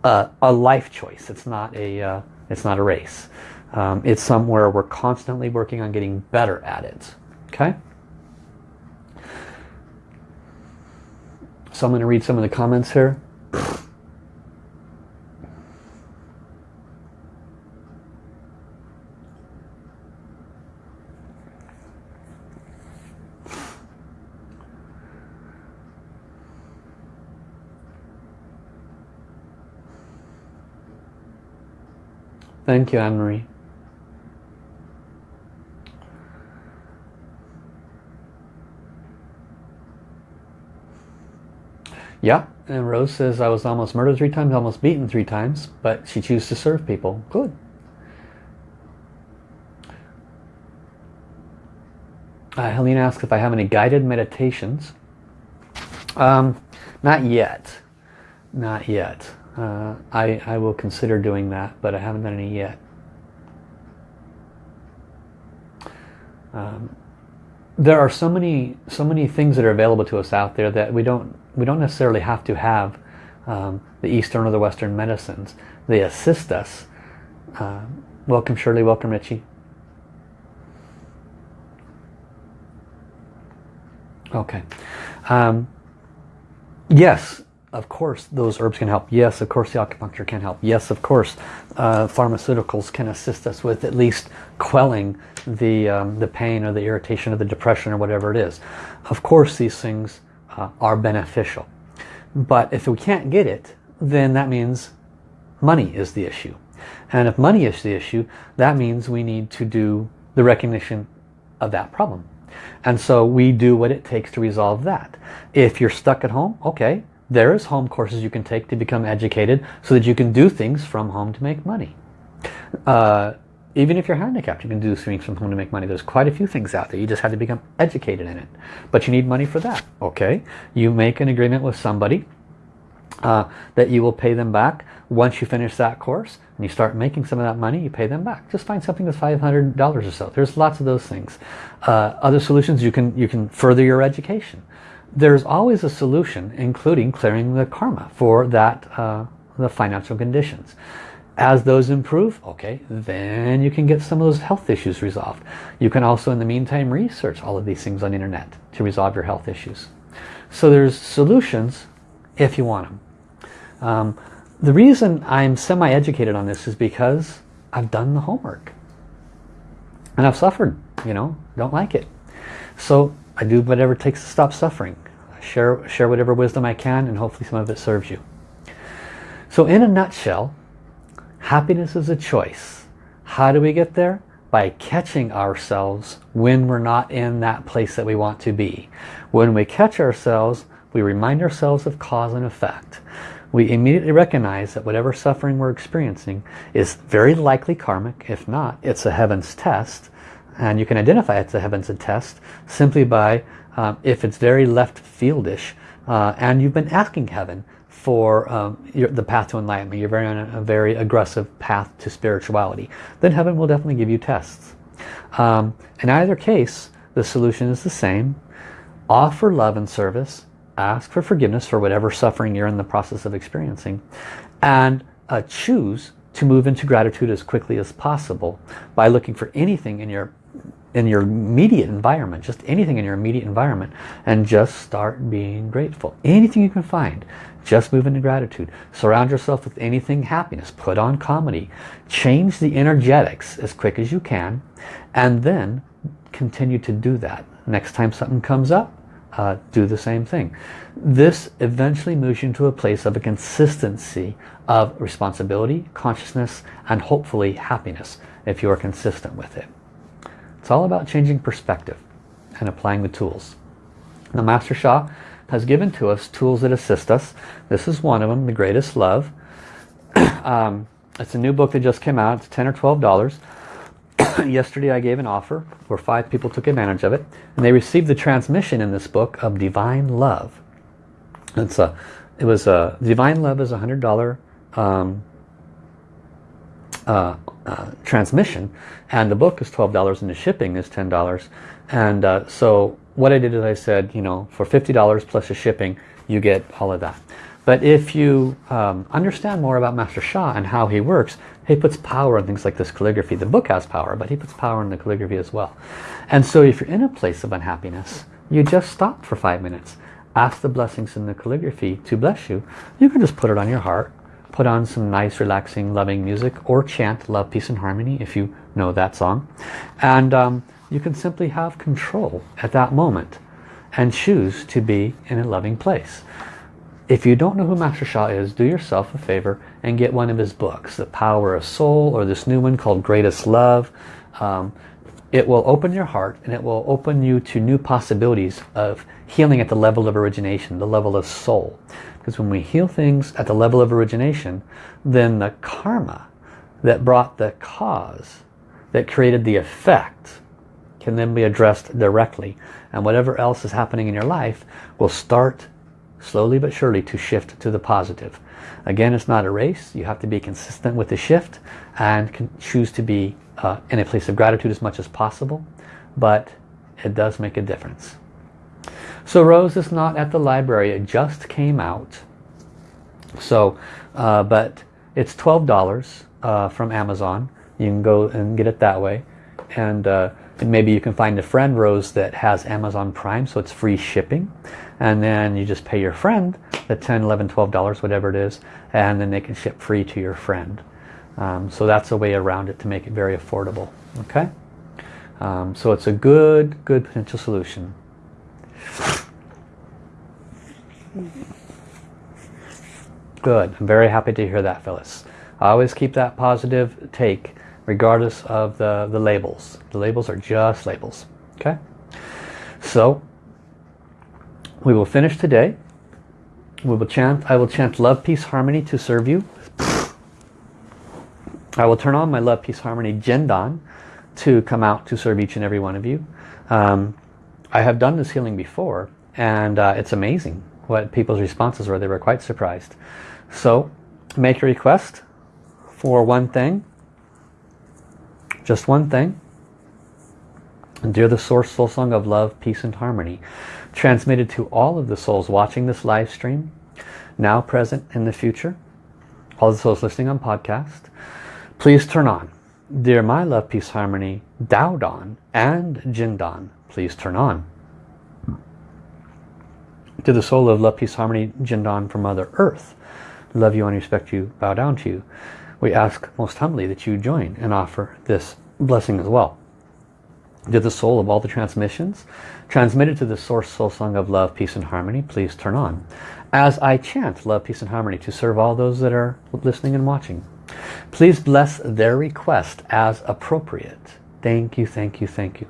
a, a, life choice. It's not a, uh, it's not a race. Um, it's somewhere we're constantly working on getting better at it. Okay? So I'm going to read some of the comments here. Thank you, Anne-Marie. Yeah, and Rose says, I was almost murdered three times, almost beaten three times, but she chose to serve people. Good. Uh, Helene asks if I have any guided meditations. Um, not yet. Not yet. Uh, I, I will consider doing that, but I haven't done any yet. Um, there are so many so many things that are available to us out there that we don't we don't necessarily have to have um, the Eastern or the Western medicines. They assist us. Uh, welcome Shirley, welcome Richie. Okay. Um, yes, of course those herbs can help. Yes, of course the acupuncture can help. Yes, of course uh, pharmaceuticals can assist us with at least quelling the, um, the pain or the irritation or the depression or whatever it is. Of course these things uh, are beneficial. But if we can't get it, then that means money is the issue. And if money is the issue, that means we need to do the recognition of that problem. And so we do what it takes to resolve that. If you're stuck at home, okay, there is home courses you can take to become educated so that you can do things from home to make money. Uh, even if you're handicapped, you can do things from home to make money. There's quite a few things out there. You just have to become educated in it. But you need money for that. Okay, you make an agreement with somebody uh, that you will pay them back once you finish that course and you start making some of that money you pay them back just find something that's $500 or so there's lots of those things uh, other solutions you can you can further your education there's always a solution, including clearing the karma for that uh, the financial conditions. As those improve, okay, then you can get some of those health issues resolved. You can also, in the meantime, research all of these things on the internet to resolve your health issues. So there's solutions if you want them. Um, the reason I'm semi-educated on this is because I've done the homework. And I've suffered, you know, don't like it. So I do whatever it takes to stop suffering share, share whatever wisdom I can and hopefully some of it serves you. So in a nutshell, happiness is a choice. How do we get there? By catching ourselves when we're not in that place that we want to be. When we catch ourselves, we remind ourselves of cause and effect. We immediately recognize that whatever suffering we're experiencing is very likely karmic. If not, it's a heaven's test. And you can identify it's a heaven's test simply by um, if it's very left fieldish uh, and you've been asking heaven for um, your, the path to enlightenment, you're very on a, a, very aggressive path to spirituality, then heaven will definitely give you tests. Um, in either case, the solution is the same. Offer love and service, ask for forgiveness for whatever suffering you're in the process of experiencing, and uh, choose to move into gratitude as quickly as possible by looking for anything in your in your immediate environment, just anything in your immediate environment, and just start being grateful. Anything you can find, just move into gratitude. Surround yourself with anything happiness. Put on comedy. Change the energetics as quick as you can, and then continue to do that. Next time something comes up, uh, do the same thing. This eventually moves you into a place of a consistency of responsibility, consciousness, and hopefully happiness if you are consistent with it. It's all about changing perspective and applying the tools. Now Master Sha has given to us tools that assist us. This is one of them, The Greatest Love. um, it's a new book that just came out. It's 10 or $12. yesterday I gave an offer where five people took advantage of it and they received the transmission in this book of Divine Love. It's a, it was a, Divine Love is a hundred dollar um, uh, uh, transmission and the book is $12 and the shipping is $10 and uh, so what I did is I said you know for $50 plus the shipping you get all of that. But if you um, understand more about Master Sha and how he works he puts power in things like this calligraphy. The book has power but he puts power in the calligraphy as well. And so if you're in a place of unhappiness you just stop for five minutes ask the blessings in the calligraphy to bless you. You can just put it on your heart put on some nice relaxing loving music or chant love peace and harmony if you know that song. And um, you can simply have control at that moment and choose to be in a loving place. If you don't know who Master Sha is do yourself a favor and get one of his books the power of soul or this new one called greatest love. Um, it will open your heart and it will open you to new possibilities of healing at the level of origination the level of soul because when we heal things at the level of origination, then the karma that brought the cause, that created the effect, can then be addressed directly. And whatever else is happening in your life will start slowly but surely to shift to the positive. Again, it's not a race. You have to be consistent with the shift and choose to be uh, in a place of gratitude as much as possible. But it does make a difference. So Rose is not at the library. It just came out. So, uh, but it's $12 uh, from Amazon. You can go and get it that way. And, uh, and maybe you can find a friend, Rose, that has Amazon Prime, so it's free shipping. And then you just pay your friend the 10 11 $12, whatever it is, and then they can ship free to your friend. Um, so that's a way around it to make it very affordable. Okay? Um, so it's a good, good potential solution. Good. I'm very happy to hear that, Phyllis. I always keep that positive take regardless of the, the labels. The labels are just labels. Okay? So, we will finish today. We will chant, I will chant love, peace, harmony to serve you. I will turn on my love, peace, harmony Jindan to come out to serve each and every one of you. Um, I have done this healing before and uh, it's amazing what people's responses were. They were quite surprised. So make a request for one thing, just one thing. Dear the Source Soul Song of Love, Peace and Harmony, transmitted to all of the souls watching this live stream, now present in the future, all the souls listening on podcast, please turn on. Dear my love, peace, harmony, Dao Don and Jindan, please turn on. To the soul of love, peace, harmony, Jindan from Mother Earth, love you and respect you, bow down to you. We ask most humbly that you join and offer this blessing as well. To the soul of all the transmissions, transmitted to the source soul song of love, peace and harmony, please turn on. As I chant love, peace and harmony to serve all those that are listening and watching, please bless their request as appropriate. Thank you, thank you, thank you.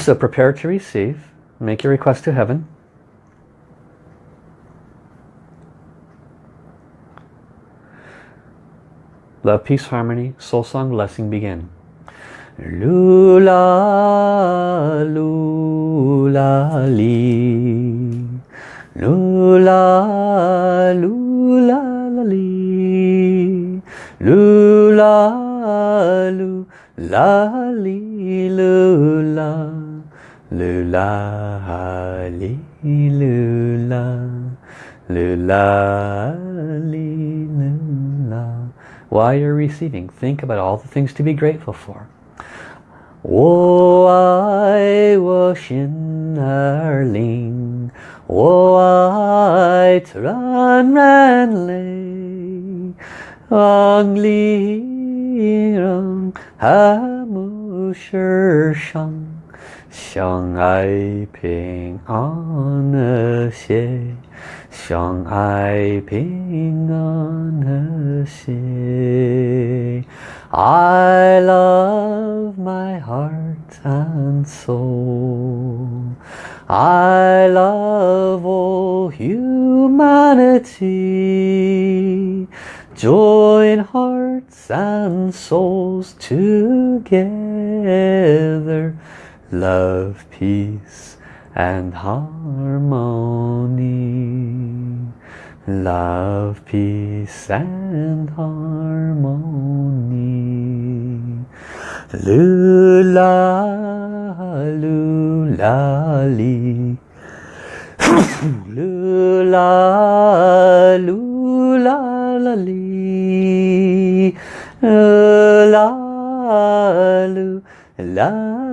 So prepare to receive. Make your request to heaven. Love, peace, harmony, soul song, blessing begin. Lula, lula, li. Lula, lula, li. Lula, lula, li, lula. Lula hali lula. Lula li lula. While you're receiving, think about all the things to be grateful for. Wo I wo xin er ling Wo ai tran ran lei Wang li rong ha mu shang. 相爱平安和谐，相爱平安和谐。I love my heart and soul. I love all humanity. Join hearts and souls together. Love, peace and harmony. Love, peace and harmony. Lula, lula, li. lula, lula, la, li. La, lu, la, li,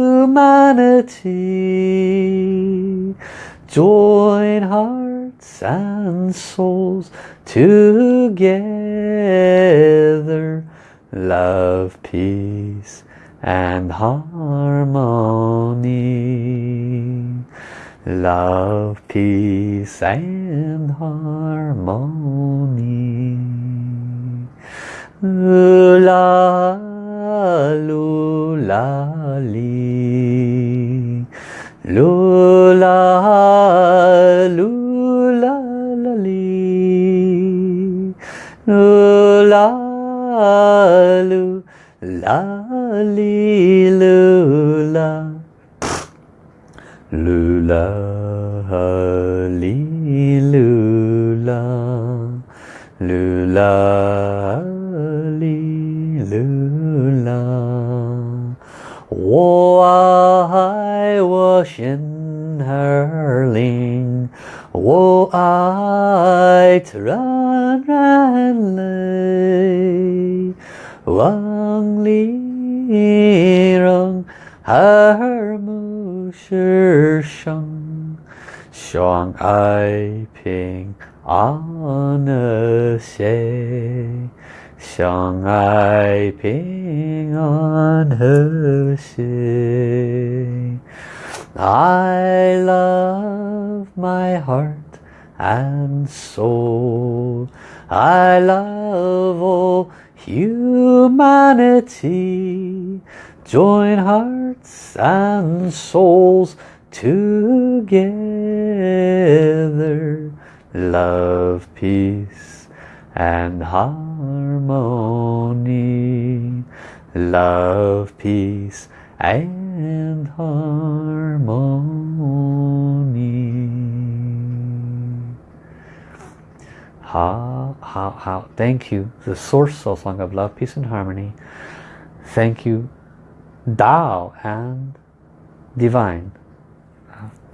humanity. Join hearts and souls together. Love, peace and harmony. Love, peace and harmony. La, lula, li. Lula, lula, la, li. Lula, lu, la, li, lula. Lula, li, lula. Lula, 我爱我心儿灵，我爱自然然泪，望里让耳目世上，相爱平安和谐。相爱平 on her shame. I love my heart and soul. I love all humanity. Join hearts and souls together. Love, peace and harmony. Love, peace and harmony. How, how, how, thank you, the source soul song of love, peace and harmony. Thank you, Tao and Divine.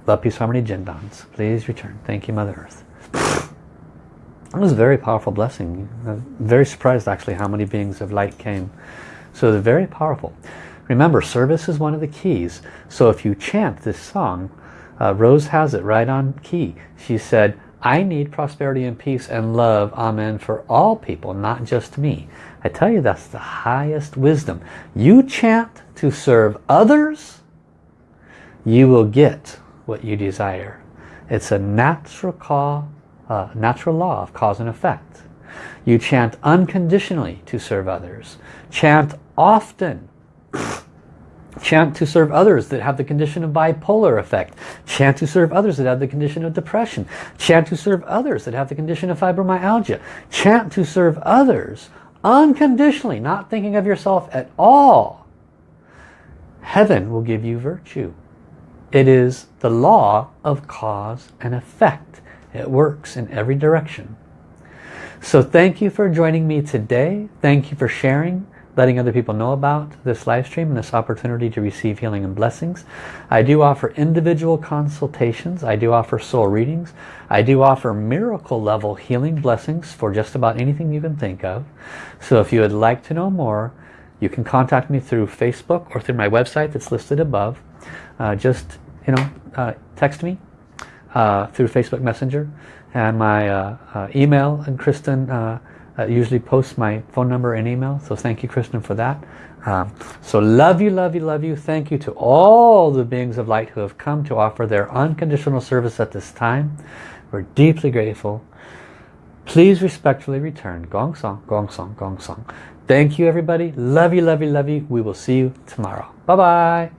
Love, peace, harmony, Jindans. Please return. Thank you, Mother Earth. It was a very powerful blessing. I'm very surprised actually how many beings of light came. So they're very powerful. Remember, service is one of the keys. So if you chant this song, uh, Rose has it right on key. She said, I need prosperity and peace and love, amen, for all people, not just me. I tell you, that's the highest wisdom. You chant to serve others, you will get what you desire. It's a natural call, uh, natural law of cause and effect. You chant unconditionally to serve others. Chant often. Chant to serve others that have the condition of bipolar effect. Chant to serve others that have the condition of depression. Chant to serve others that have the condition of fibromyalgia. Chant to serve others unconditionally, not thinking of yourself at all. Heaven will give you virtue. It is the law of cause and effect. It works in every direction. So thank you for joining me today. Thank you for sharing. Letting other people know about this live stream and this opportunity to receive healing and blessings. I do offer individual consultations. I do offer soul readings. I do offer miracle level healing blessings for just about anything you can think of. So if you would like to know more, you can contact me through Facebook or through my website that's listed above. Uh, just, you know, uh, text me uh, through Facebook Messenger and my uh, uh, email and Kristen uh, usually posts my phone number and email so thank you Kristen for that. Um, so love you love you love you. Thank you to all the beings of light who have come to offer their unconditional service at this time. We're deeply grateful. Please respectfully return. Gong song gong song gong song. Thank you everybody. Love you love you love you. We will see you tomorrow. Bye bye